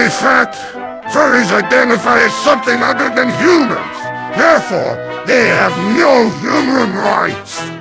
very fact, furries identify as something other than humans. Therefore, they have no human rights.